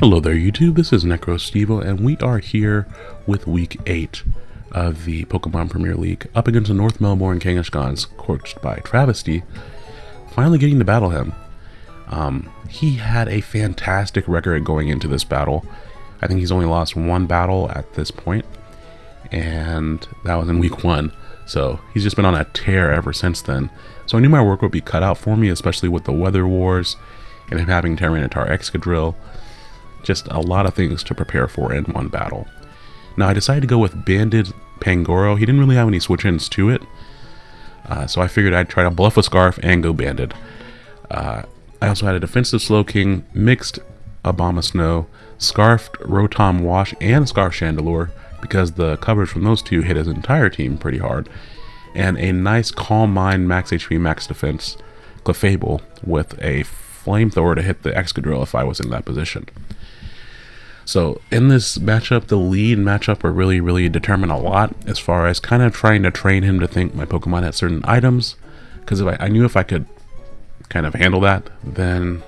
Hello there YouTube, this is NecroStevo and we are here with week 8 of the Pokemon Premier League up against the North Melbourne Kangaskhan's coached by Travesty, finally getting to battle him. Um, he had a fantastic record going into this battle. I think he's only lost one battle at this point, and that was in week 1. So he's just been on a tear ever since then. So I knew my work would be cut out for me, especially with the weather wars and him having Tyranitar Excadrill just a lot of things to prepare for in one battle. Now I decided to go with Banded Pangoro. He didn't really have any switch-ins to it, uh, so I figured I'd try to bluff a Scarf and go Banded. Uh, I also had a Defensive Slowking, Mixed Abomasnow, Scarfed Rotom Wash, and Scarf Chandelure because the coverage from those two hit his entire team pretty hard. And a nice Calm Mind Max HP Max Defense Clefable with a Flamethrower to hit the Excadrill if I was in that position. So in this matchup, the lead matchup will really, really determine a lot as far as kind of trying to train him to think my Pokemon had certain items. Because I, I knew if I could kind of handle that, then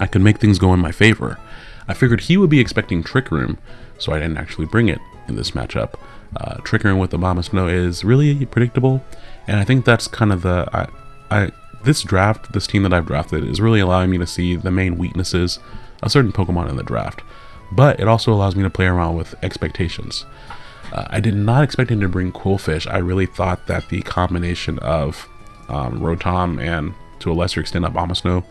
I could make things go in my favor. I figured he would be expecting Trick Room, so I didn't actually bring it in this matchup. Uh, Trick Room with Abomasnow is really predictable, and I think that's kind of the... I, I This draft, this team that I've drafted, is really allowing me to see the main weaknesses a certain Pokemon in the draft, but it also allows me to play around with expectations. Uh, I did not expect him to bring Qwilfish. I really thought that the combination of um, Rotom and, to a lesser extent, Abomasnow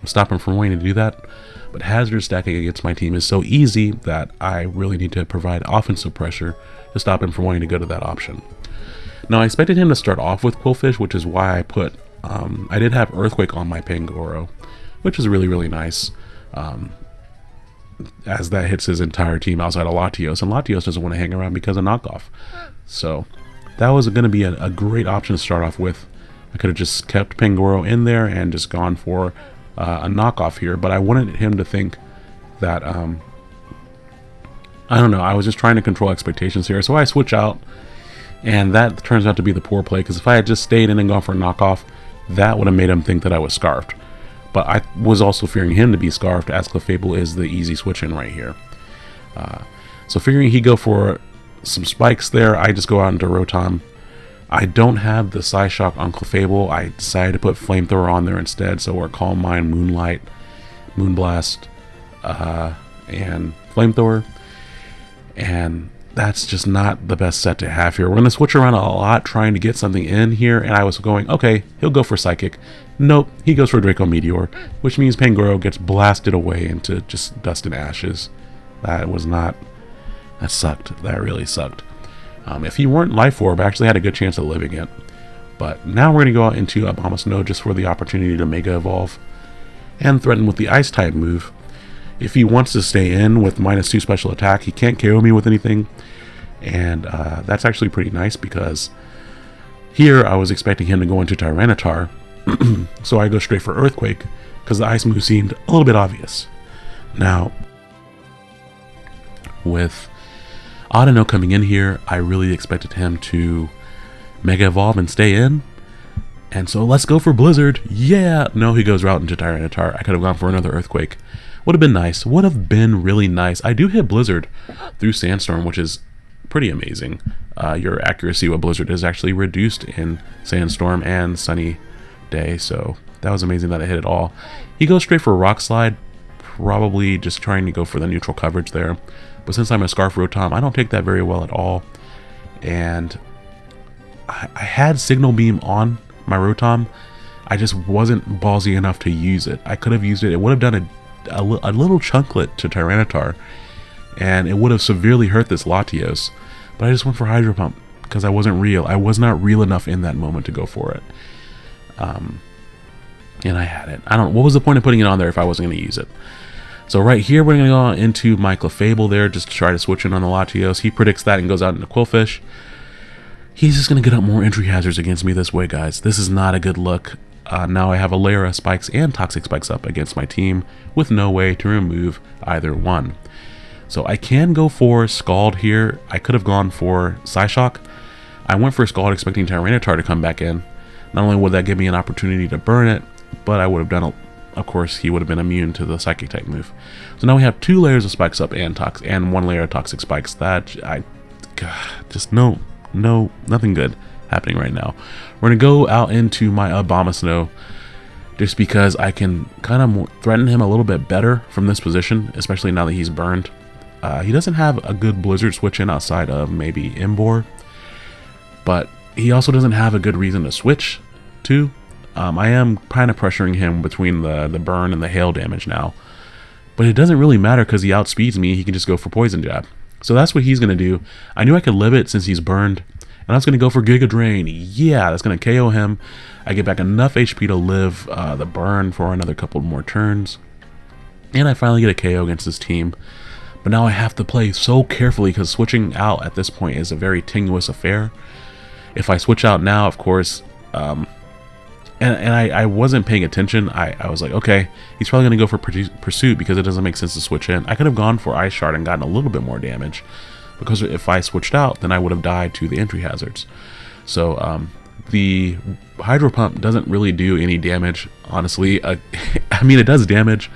would stop him from wanting to do that. But hazard stacking against my team is so easy that I really need to provide offensive pressure to stop him from wanting to go to that option. Now, I expected him to start off with Qwilfish, which is why I put, um, I did have Earthquake on my Pangoro, which is really, really nice um, as that hits his entire team outside of Latios, and Latios doesn't want to hang around because of knockoff. So that was going to be a, a, great option to start off with. I could have just kept Pangoro in there and just gone for uh, a knockoff here, but I wanted him to think that, um, I don't know, I was just trying to control expectations here. So I switch out, and that turns out to be the poor play, because if I had just stayed in and gone for a knockoff, that would have made him think that I was scarfed. But I was also fearing him to be Scarfed, as Clefable is the easy switch in right here. Uh, so figuring he'd go for some spikes there, I just go out into Rotom. I don't have the Psyshock on Clefable. I decided to put Flamethrower on there instead, so we're Calm Mind, Moonlight, Moonblast, uh, and Flamethrower. And that's just not the best set to have here. We're going to switch around a lot trying to get something in here, and I was going, okay, he'll go for Psychic. Nope, he goes for Draco Meteor, which means Pangoro gets blasted away into just dust and ashes. That was not... That sucked. That really sucked. Um, if he weren't Life Orb, I actually had a good chance of living it. But now we're going to go out into Abomasnow just for the opportunity to Mega Evolve and threaten with the Ice-type move. If he wants to stay in with minus 2 special attack, he can't KO me with anything. And uh, that's actually pretty nice because here I was expecting him to go into Tyranitar. so I go straight for Earthquake because the Ice move seemed a little bit obvious. Now, with Audino coming in here, I really expected him to Mega Evolve and stay in. And so let's go for Blizzard. Yeah! No, he goes right into Tyranitar. I could have gone for another Earthquake. Would have been nice. Would have been really nice. I do hit Blizzard through Sandstorm, which is pretty amazing. Uh, your accuracy with Blizzard is actually reduced in Sandstorm and Sunny Day, so that was amazing that I hit it all. He goes straight for Rock Slide, probably just trying to go for the neutral coverage there. But since I'm a Scarf Rotom, I don't take that very well at all. And I, I had Signal Beam on my Rotom. I just wasn't ballsy enough to use it. I could have used it. It would have done a a, a little chunklet to Tyranitar, and it would have severely hurt this Latios. But I just went for Hydro Pump because I wasn't real. I was not real enough in that moment to go for it. Um, and I had it. I don't. What was the point of putting it on there if I wasn't going to use it? So right here, we're going to go into my Clefable there just to try to switch in on the Latios. He predicts that and goes out into Qwilfish. He's just going to get up more entry hazards against me this way, guys. This is not a good look. Uh, now I have a layer of spikes and toxic spikes up against my team with no way to remove either one. So I can go for Scald here. I could have gone for Psyshock. I went for Scald expecting Tyranitar to come back in. Not only would that give me an opportunity to burn it, but I would have done a, of course, he would have been immune to the Psychic type move. So now we have two layers of spikes up and tox and one layer of toxic spikes. That I God, just no, no, nothing good happening right now. We're gonna go out into my Abomasnow just because I can kind of threaten him a little bit better from this position, especially now that he's burned. Uh, he doesn't have a good Blizzard switch in outside of maybe Emboar, but he also doesn't have a good reason to switch to. Um, I am kind of pressuring him between the, the burn and the hail damage now, but it doesn't really matter because he outspeeds me. He can just go for Poison Jab. So that's what he's going to do. I knew I could live it since he's burned, and was going to go for Giga Drain. Yeah, that's going to KO him. I get back enough HP to live uh, the burn for another couple more turns. And I finally get a KO against this team. But now I have to play so carefully because switching out at this point is a very tenuous affair. If I switch out now, of course, um, and, and I, I wasn't paying attention. I, I was like, okay, he's probably going to go for Pursuit because it doesn't make sense to switch in. I could have gone for Ice Shard and gotten a little bit more damage because if I switched out, then I would have died to the entry hazards. So um, the Hydro Pump doesn't really do any damage, honestly. Uh, I mean, it does damage.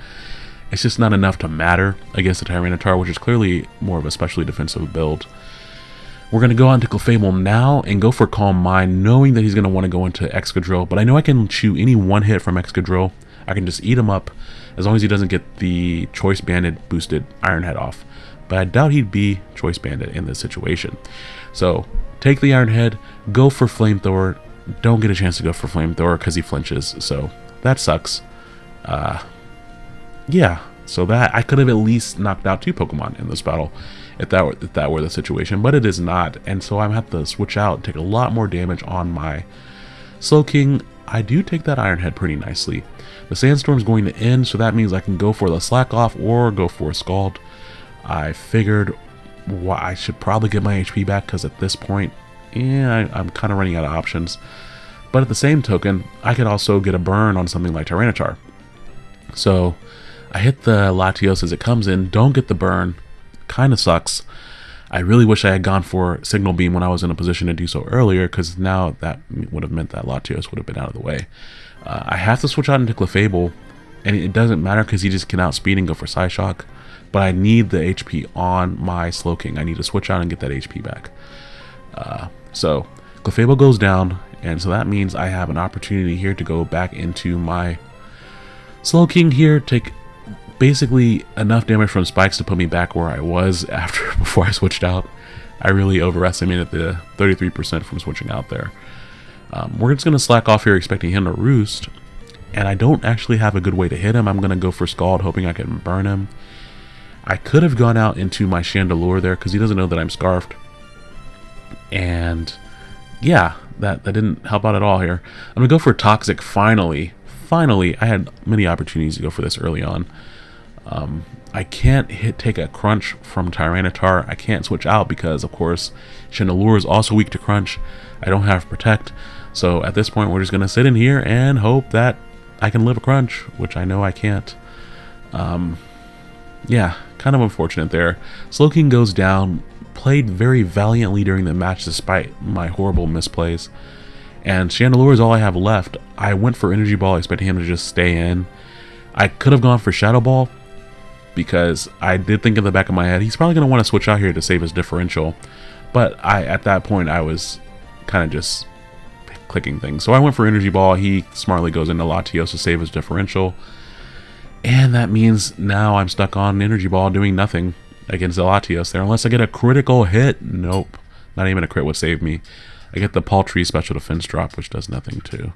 It's just not enough to matter against the Tyranitar, which is clearly more of a specially defensive build. We're going to go on to Clefable now and go for Calm Mind, knowing that he's going to want to go into Excadrill, but I know I can chew any one hit from Excadrill. I can just eat him up as long as he doesn't get the Choice Banded boosted Iron Head off. But I doubt he'd be Choice Banded in this situation. So take the Iron Head, go for Flamethrower, don't get a chance to go for Flamethrower because he flinches, so that sucks. Uh, yeah, so that I could have at least knocked out two Pokemon in this battle if that were if that were the situation, but it is not, and so I'm have to switch out take a lot more damage on my Slowking. I do take that Iron Head pretty nicely. The Sandstorm's going to end, so that means I can go for the Slack Off or go for a Scald. I figured well, I should probably get my HP back because at this point yeah, I, am kind of running out of options. But at the same token, I could also get a burn on something like Tyranitar. So I hit the Latios as it comes in, don't get the burn, kind of sucks. I really wish I had gone for Signal Beam when I was in a position to do so earlier, because now that would have meant that Latios would have been out of the way. Uh, I have to switch out into Clefable, and it doesn't matter because he just can outspeed and go for Psyshock, but I need the HP on my Slowking. I need to switch out and get that HP back. Uh, so Clefable goes down, and so that means I have an opportunity here to go back into my Slowking here, take basically enough damage from spikes to put me back where I was after before I switched out. I really overestimated the 33% from switching out there. Um, we're just going to slack off here expecting him to roost, and I don't actually have a good way to hit him. I'm going to go for Scald hoping I can burn him. I could have gone out into my Chandelure there because he doesn't know that I'm Scarfed and yeah, that, that didn't help out at all here. I'm going to go for Toxic finally. Finally, I had many opportunities to go for this early on. Um, I can't hit take a crunch from Tyranitar. I can't switch out because, of course, Chandelure is also weak to crunch. I don't have Protect. So at this point, we're just going to sit in here and hope that I can live a crunch, which I know I can't. Um, yeah, kind of unfortunate there. Slowking goes down played very valiantly during the match despite my horrible misplays. And Chandelure is all I have left. I went for Energy Ball expecting him to just stay in. I could have gone for Shadow Ball because I did think in the back of my head he's probably going to want to switch out here to save his differential. But I at that point I was kind of just clicking things. So I went for Energy Ball. He smartly goes into Latios to save his differential. And that means now I'm stuck on Energy Ball doing nothing against Latios there. Unless I get a critical hit. Nope. Not even a crit would save me. I get the paltry special defense drop, which does nothing too.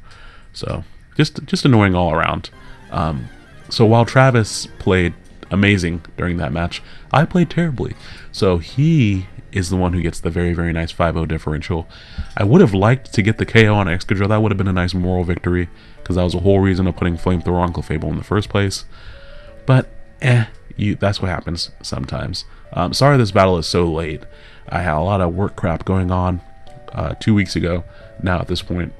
So, just just annoying all around. Um, so while Travis played amazing during that match, I played terribly. So he is the one who gets the very, very nice 5-0 differential. I would have liked to get the KO on Excadrill. That would have been a nice moral victory, because that was the whole reason of putting Flamethrower on Clefable in the first place. But, eh, you that's what happens sometimes. Um, sorry this battle is so late. I had a lot of work crap going on uh, two weeks ago now at this point.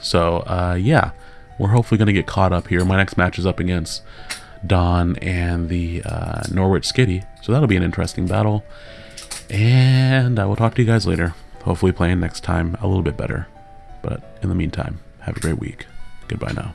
So uh, yeah, we're hopefully going to get caught up here. My next match is up against Don and the uh, Norwich Skitty. So that'll be an interesting battle. And I will talk to you guys later. Hopefully playing next time a little bit better. But in the meantime, have a great week. Goodbye now.